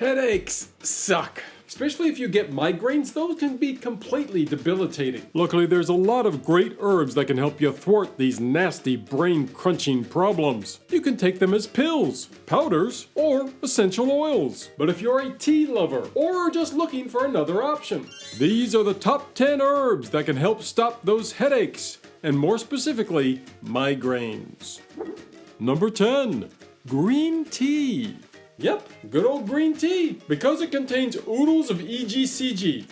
Headaches suck. Especially if you get migraines, those can be completely debilitating. Luckily, there's a lot of great herbs that can help you thwart these nasty brain crunching problems. You can take them as pills, powders, or essential oils. But if you're a tea lover or just looking for another option, these are the top 10 herbs that can help stop those headaches, and more specifically, migraines. Number 10, green tea. Yep, good old green tea, because it contains oodles of EGCG,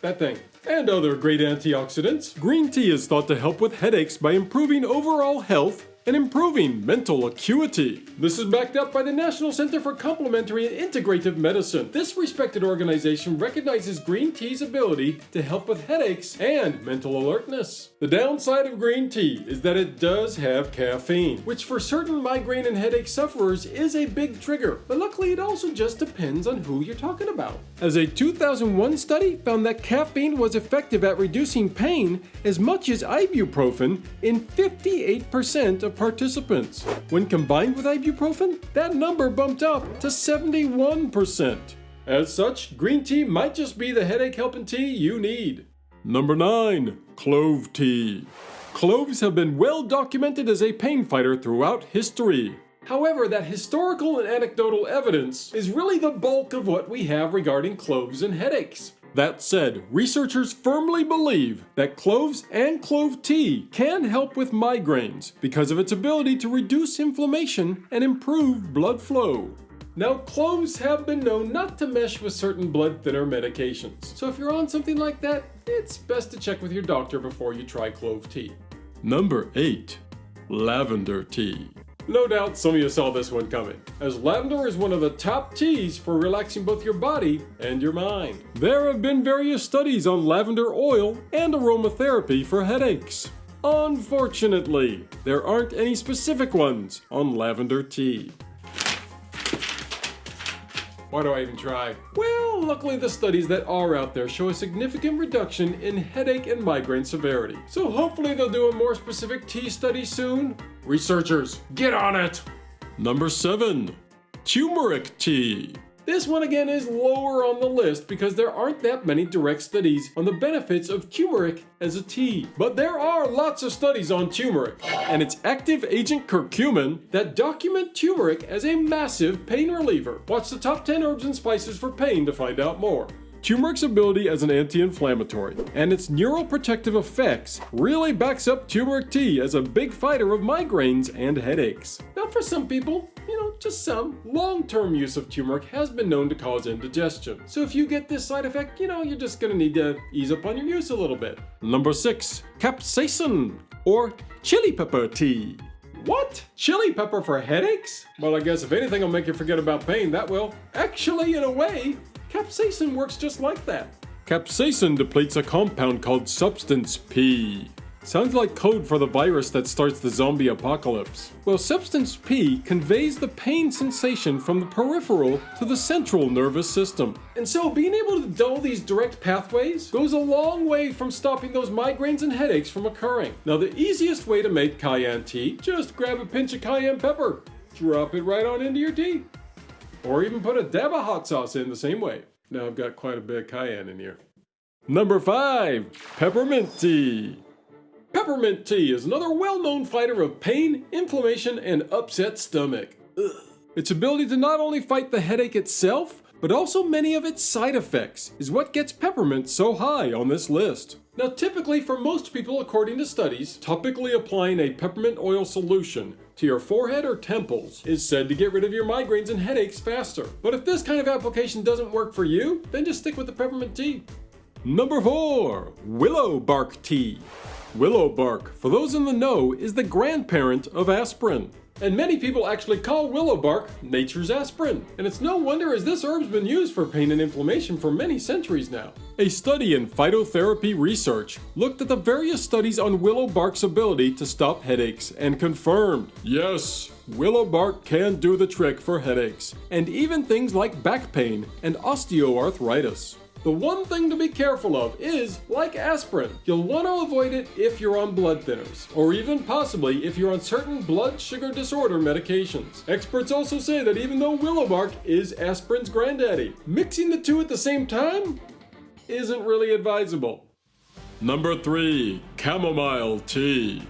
that thing, and other great antioxidants. Green tea is thought to help with headaches by improving overall health and improving mental acuity. This is backed up by the National Center for Complementary and Integrative Medicine. This respected organization recognizes green tea's ability to help with headaches and mental alertness. The downside of green tea is that it does have caffeine, which for certain migraine and headache sufferers is a big trigger, but luckily it also just depends on who you're talking about. As a 2001 study found that caffeine was effective at reducing pain as much as ibuprofen in 58% of of participants. When combined with ibuprofen, that number bumped up to 71%. As such, green tea might just be the headache helping tea you need. Number 9. Clove Tea Cloves have been well documented as a pain fighter throughout history. However, that historical and anecdotal evidence is really the bulk of what we have regarding cloves and headaches. That said, researchers firmly believe that cloves and clove tea can help with migraines because of its ability to reduce inflammation and improve blood flow. Now, cloves have been known not to mesh with certain blood thinner medications, so if you're on something like that, it's best to check with your doctor before you try clove tea. Number 8. Lavender Tea no doubt some of you saw this one coming, as lavender is one of the top teas for relaxing both your body and your mind. There have been various studies on lavender oil and aromatherapy for headaches. Unfortunately, there aren't any specific ones on lavender tea. Why do I even try? Well, luckily the studies that are out there show a significant reduction in headache and migraine severity. So hopefully they'll do a more specific tea study soon. Researchers, get on it! Number 7. Turmeric Tea this one again is lower on the list because there aren't that many direct studies on the benefits of turmeric as a tea. But there are lots of studies on turmeric and its active agent curcumin that document turmeric as a massive pain reliever. Watch the top 10 herbs and spices for pain to find out more. Turmeric's ability as an anti-inflammatory and its neuroprotective effects really backs up turmeric tea as a big fighter of migraines and headaches. Now for some people, you know, just some, long-term use of turmeric has been known to cause indigestion. So if you get this side effect, you know, you're just gonna need to ease up on your use a little bit. Number 6. Capsaicin or chili pepper tea. What? Chili pepper for headaches? Well, I guess if anything will make you forget about pain, that will. Actually, in a way, Capsaicin works just like that. Capsaicin depletes a compound called Substance P. Sounds like code for the virus that starts the zombie apocalypse. Well, Substance P conveys the pain sensation from the peripheral to the central nervous system. And so being able to dull these direct pathways goes a long way from stopping those migraines and headaches from occurring. Now the easiest way to make cayenne tea, just grab a pinch of cayenne pepper, drop it right on into your tea. Or even put a dab of hot sauce in the same way. Now I've got quite a bit of cayenne in here. Number 5. Peppermint Tea Peppermint tea is another well-known fighter of pain, inflammation, and upset stomach. Ugh. Its ability to not only fight the headache itself, but also many of its side effects is what gets peppermint so high on this list. Now typically for most people according to studies, topically applying a peppermint oil solution to your forehead or temples is said to get rid of your migraines and headaches faster. But if this kind of application doesn't work for you, then just stick with the peppermint tea. Number 4. Willow Bark Tea Willow bark, for those in the know, is the grandparent of aspirin. And many people actually call willow bark nature's aspirin. And it's no wonder as this herb's been used for pain and inflammation for many centuries now. A study in phytotherapy research looked at the various studies on willow bark's ability to stop headaches and confirmed, yes, willow bark can do the trick for headaches, and even things like back pain and osteoarthritis. The one thing to be careful of is, like aspirin, you'll want to avoid it if you're on blood thinners, or even possibly if you're on certain blood sugar disorder medications. Experts also say that even though willow bark is aspirin's granddaddy, mixing the two at the same time isn't really advisable. Number 3. Chamomile Tea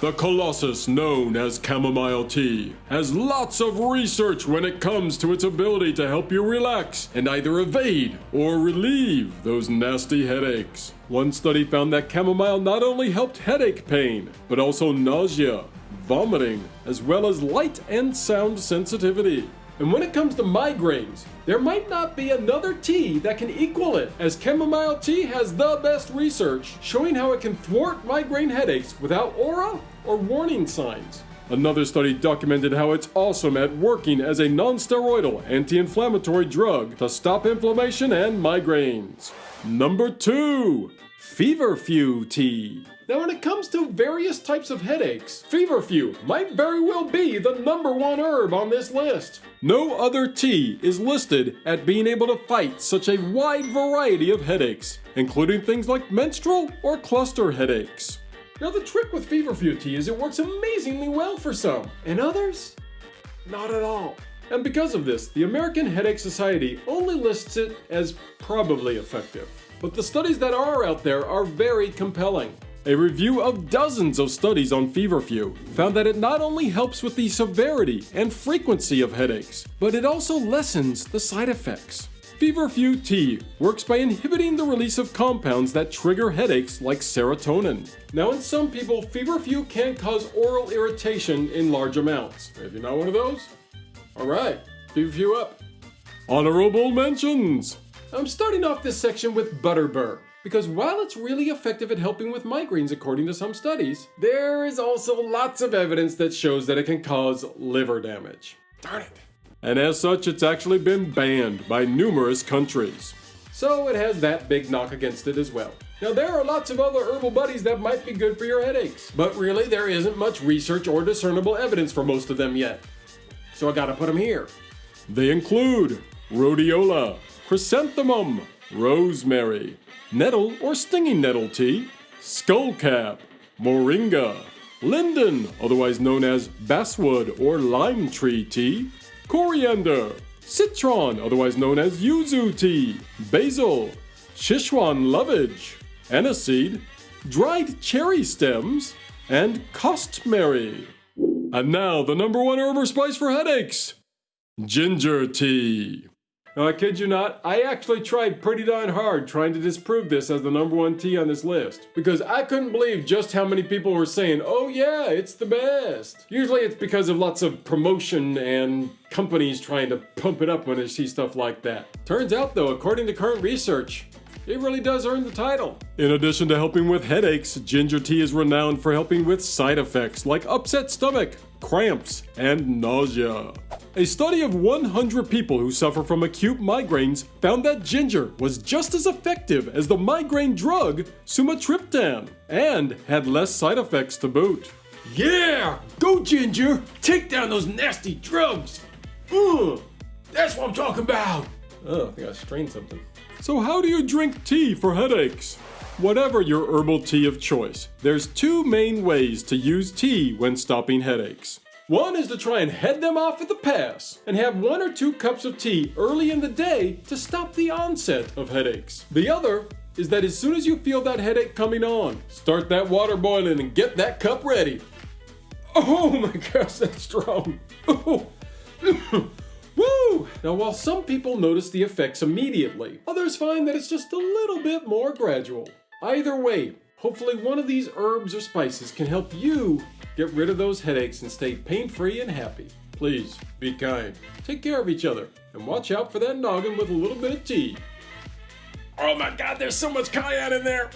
the Colossus, known as chamomile tea, has lots of research when it comes to its ability to help you relax and either evade or relieve those nasty headaches. One study found that chamomile not only helped headache pain, but also nausea, vomiting, as well as light and sound sensitivity. And when it comes to migraines, there might not be another tea that can equal it, as chamomile tea has the best research showing how it can thwart migraine headaches without aura or warning signs. Another study documented how it's awesome at working as a non-steroidal anti-inflammatory drug to stop inflammation and migraines. Number 2. Feverfew tea. Now, when it comes to various types of headaches, feverfew might very well be the number one herb on this list. No other tea is listed at being able to fight such a wide variety of headaches, including things like menstrual or cluster headaches. Now, the trick with feverfew tea is it works amazingly well for some, and others, not at all. And because of this, the American Headache Society only lists it as probably effective. But the studies that are out there are very compelling. A review of dozens of studies on feverfew found that it not only helps with the severity and frequency of headaches, but it also lessens the side effects. Feverfew tea works by inhibiting the release of compounds that trigger headaches like serotonin. Now in some people, feverfew can cause oral irritation in large amounts. If you're not one of those, alright, feverfew up. Honorable mentions! I'm starting off this section with Butterbur, because while it's really effective at helping with migraines according to some studies, there is also lots of evidence that shows that it can cause liver damage. Darn it. And as such, it's actually been banned by numerous countries. So it has that big knock against it as well. Now, there are lots of other herbal buddies that might be good for your headaches, but really there isn't much research or discernible evidence for most of them yet. So I gotta put them here. They include rhodiola, chrysanthemum, rosemary, nettle or stinging nettle tea, skullcap, moringa, linden, otherwise known as basswood or lime tree tea, coriander, citron, otherwise known as yuzu tea, basil, Sichuan lovage, aniseed, dried cherry stems, and costmary. And now the number one herb or spice for headaches, ginger tea. No, I kid you not, I actually tried pretty darn hard trying to disprove this as the number one tea on this list. Because I couldn't believe just how many people were saying, oh yeah, it's the best. Usually it's because of lots of promotion and companies trying to pump it up when they see stuff like that. Turns out though, according to current research, it really does earn the title. In addition to helping with headaches, ginger tea is renowned for helping with side effects like upset stomach, cramps, and nausea. A study of 100 people who suffer from acute migraines found that ginger was just as effective as the migraine drug sumatriptan and had less side effects to boot. Yeah! Go ginger! Take down those nasty drugs! Ugh! That's what I'm talking about! Oh, I think I strained something. So how do you drink tea for headaches? Whatever your herbal tea of choice, there's two main ways to use tea when stopping headaches. One is to try and head them off at the pass and have one or two cups of tea early in the day to stop the onset of headaches. The other is that as soon as you feel that headache coming on, start that water boiling and get that cup ready. Oh my gosh, that's strong. Oh. Now, while some people notice the effects immediately, others find that it's just a little bit more gradual. Either way, hopefully one of these herbs or spices can help you Get rid of those headaches and stay pain-free and happy. Please, be kind, take care of each other, and watch out for that noggin with a little bit of tea. Oh my god, there's so much cayenne in there!